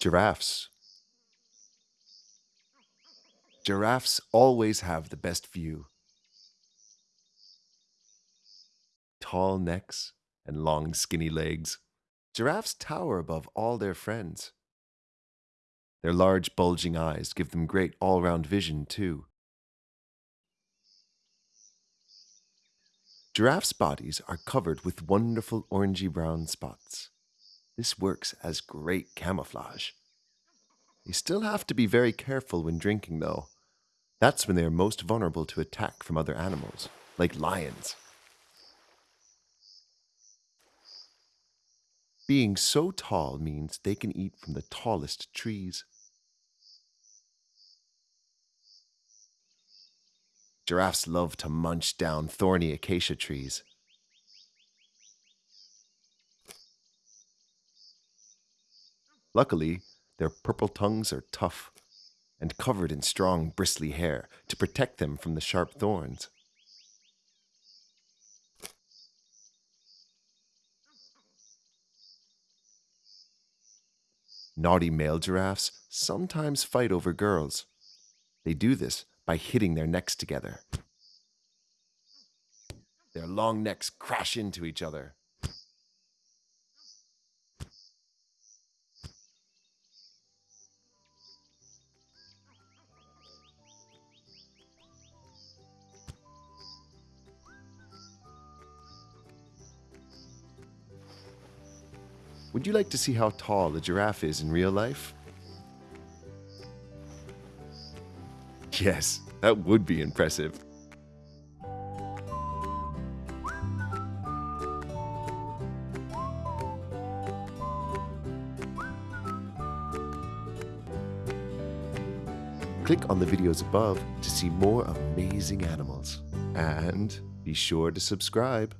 Giraffes. Giraffes always have the best view. Tall necks and long skinny legs. Giraffes tower above all their friends. Their large bulging eyes give them great all-round vision too. Giraffes' bodies are covered with wonderful orangey brown spots. This works as great camouflage. You still have to be very careful when drinking, though. That's when they are most vulnerable to attack from other animals, like lions. Being so tall means they can eat from the tallest trees. Giraffes love to munch down thorny acacia trees. Luckily, their purple tongues are tough and covered in strong, bristly hair to protect them from the sharp thorns. Naughty male giraffes sometimes fight over girls. They do this by hitting their necks together. Their long necks crash into each other. Would you like to see how tall a giraffe is in real life? Yes, that would be impressive. Click on the videos above to see more amazing animals. And be sure to subscribe.